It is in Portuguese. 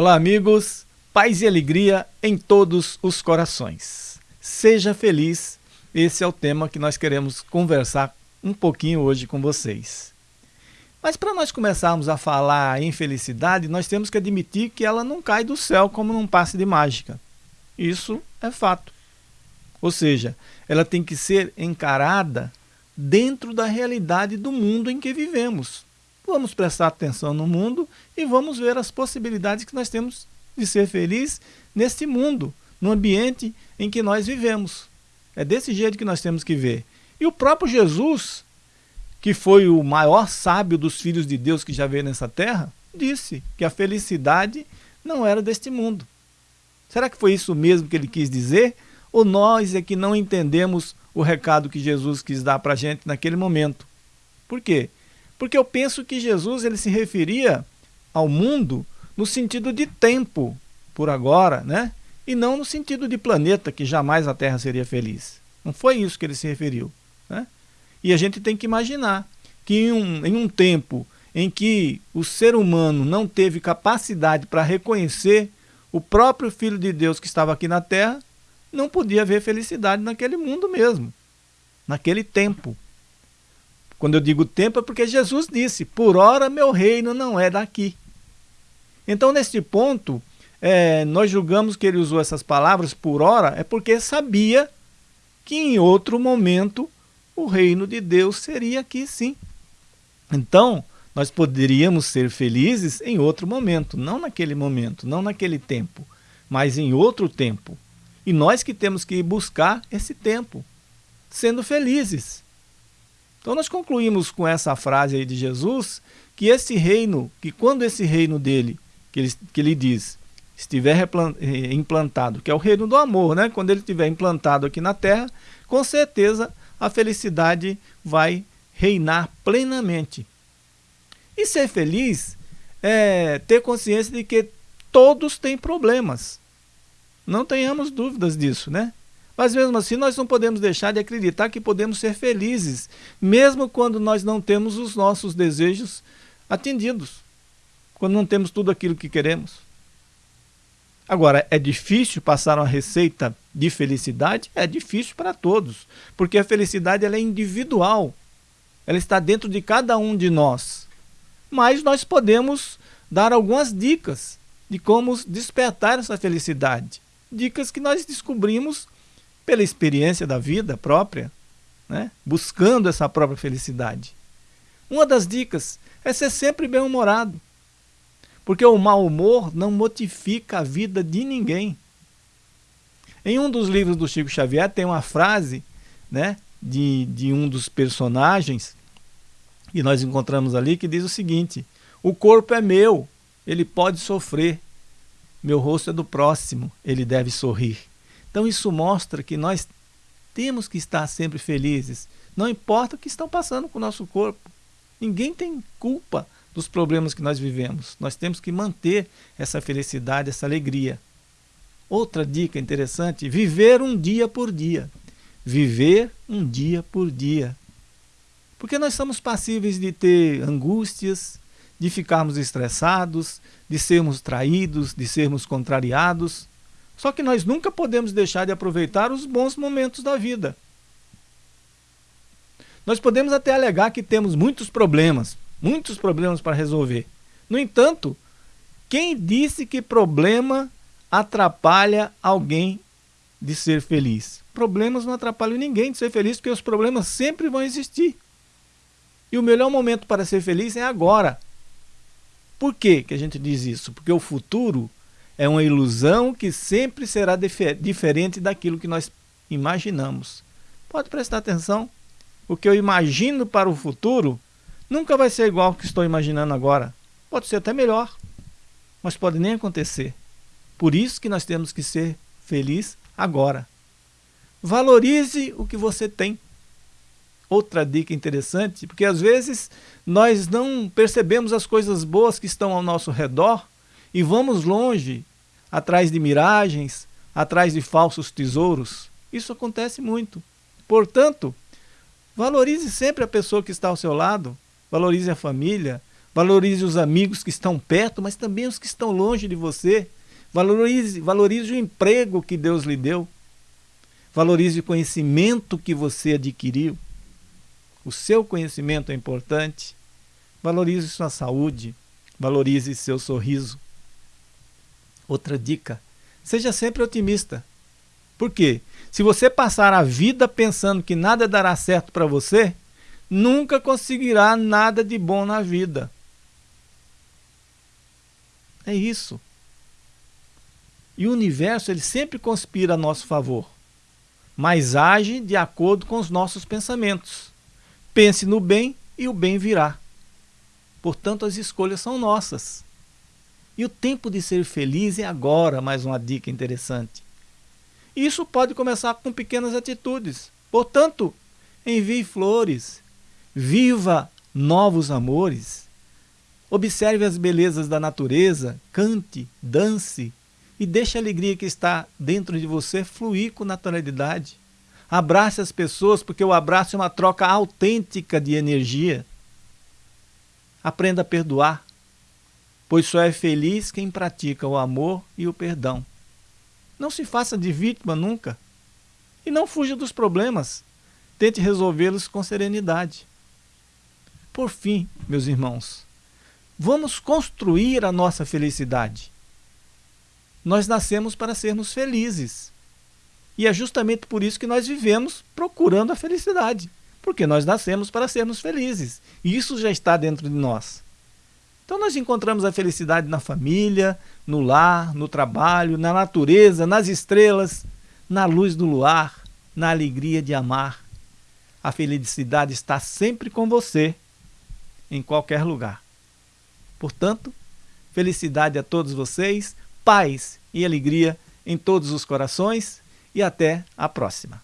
Olá, amigos. Paz e alegria em todos os corações. Seja feliz. Esse é o tema que nós queremos conversar um pouquinho hoje com vocês. Mas para nós começarmos a falar em felicidade, nós temos que admitir que ela não cai do céu como num passe de mágica. Isso é fato. Ou seja, ela tem que ser encarada dentro da realidade do mundo em que vivemos. Vamos prestar atenção no mundo e vamos ver as possibilidades que nós temos de ser feliz neste mundo, no ambiente em que nós vivemos. É desse jeito que nós temos que ver. E o próprio Jesus, que foi o maior sábio dos filhos de Deus que já veio nessa terra, disse que a felicidade não era deste mundo. Será que foi isso mesmo que ele quis dizer? Ou nós é que não entendemos o recado que Jesus quis dar para a gente naquele momento? Por quê? Porque eu penso que Jesus ele se referia ao mundo no sentido de tempo, por agora, né? e não no sentido de planeta, que jamais a Terra seria feliz. Não foi isso que ele se referiu. Né? E a gente tem que imaginar que em um, em um tempo em que o ser humano não teve capacidade para reconhecer o próprio Filho de Deus que estava aqui na Terra, não podia haver felicidade naquele mundo mesmo, naquele tempo. Quando eu digo tempo é porque Jesus disse, por ora meu reino não é daqui. Então, neste ponto, é, nós julgamos que ele usou essas palavras por ora, é porque sabia que em outro momento o reino de Deus seria aqui sim. Então, nós poderíamos ser felizes em outro momento, não naquele momento, não naquele tempo, mas em outro tempo. E nós que temos que buscar esse tempo, sendo felizes. Então nós concluímos com essa frase aí de Jesus, que esse reino, que quando esse reino dele, que ele, que ele diz, estiver eh, implantado, que é o reino do amor, né? quando ele estiver implantado aqui na terra, com certeza a felicidade vai reinar plenamente. E ser feliz é ter consciência de que todos têm problemas. Não tenhamos dúvidas disso, né? Mas mesmo assim, nós não podemos deixar de acreditar que podemos ser felizes, mesmo quando nós não temos os nossos desejos atendidos, quando não temos tudo aquilo que queremos. Agora, é difícil passar uma receita de felicidade? É difícil para todos, porque a felicidade ela é individual, ela está dentro de cada um de nós. Mas nós podemos dar algumas dicas de como despertar essa felicidade. Dicas que nós descobrimos pela experiência da vida própria, né? buscando essa própria felicidade. Uma das dicas é ser sempre bem-humorado, porque o mau humor não modifica a vida de ninguém. Em um dos livros do Chico Xavier tem uma frase né, de, de um dos personagens que nós encontramos ali que diz o seguinte: O corpo é meu, ele pode sofrer, meu rosto é do próximo, ele deve sorrir. Então isso mostra que nós temos que estar sempre felizes, não importa o que estão passando com o nosso corpo. Ninguém tem culpa dos problemas que nós vivemos. Nós temos que manter essa felicidade, essa alegria. Outra dica interessante, viver um dia por dia. Viver um dia por dia. Porque nós somos passíveis de ter angústias, de ficarmos estressados, de sermos traídos, de sermos contrariados. Só que nós nunca podemos deixar de aproveitar os bons momentos da vida. Nós podemos até alegar que temos muitos problemas, muitos problemas para resolver. No entanto, quem disse que problema atrapalha alguém de ser feliz? Problemas não atrapalham ninguém de ser feliz, porque os problemas sempre vão existir. E o melhor momento para ser feliz é agora. Por que, que a gente diz isso? Porque o futuro é uma ilusão que sempre será diferente daquilo que nós imaginamos. Pode prestar atenção. O que eu imagino para o futuro nunca vai ser igual ao que estou imaginando agora. Pode ser até melhor, mas pode nem acontecer. Por isso que nós temos que ser feliz agora. Valorize o que você tem. Outra dica interessante, porque às vezes nós não percebemos as coisas boas que estão ao nosso redor e vamos longe atrás de miragens, atrás de falsos tesouros. Isso acontece muito. Portanto, valorize sempre a pessoa que está ao seu lado, valorize a família, Valorize os amigos que estão perto, mas também os que estão longe de você. Valorize, valorize o emprego que Deus lhe deu. Valorize o conhecimento que você adquiriu. O seu conhecimento é importante. Valorize sua saúde. Valorize seu sorriso. Outra dica: seja sempre otimista. Por quê? Se você passar a vida pensando que nada dará certo para você, nunca conseguirá nada de bom na vida. É isso. E o universo ele sempre conspira a nosso favor, mas age de acordo com os nossos pensamentos. Pense no bem e o bem virá. Portanto, as escolhas são nossas. E o tempo de ser feliz é agora, mais uma dica interessante. Isso pode começar com pequenas atitudes. Portanto, envie flores, viva novos amores, observe as belezas da natureza, cante, dance e deixe a alegria que está dentro de você fluir com naturalidade. Abrace as pessoas, porque o abraço é uma troca autêntica de energia. Aprenda a perdoar, pois só é feliz quem pratica o amor e o perdão. Não se faça de vítima nunca. E não fuja dos problemas. Tente resolvê-los com serenidade. Por fim, meus irmãos, vamos construir a nossa felicidade. Nós nascemos para sermos felizes. E é justamente por isso que nós vivemos procurando a felicidade. Porque nós nascemos para sermos felizes. E isso já está dentro de nós. Então nós encontramos a felicidade na família, no lar, no trabalho, na natureza, nas estrelas, na luz do luar, na alegria de amar. A felicidade está sempre com você, em qualquer lugar. Portanto, felicidade a todos vocês, paz e alegria em todos os corações e até a próxima.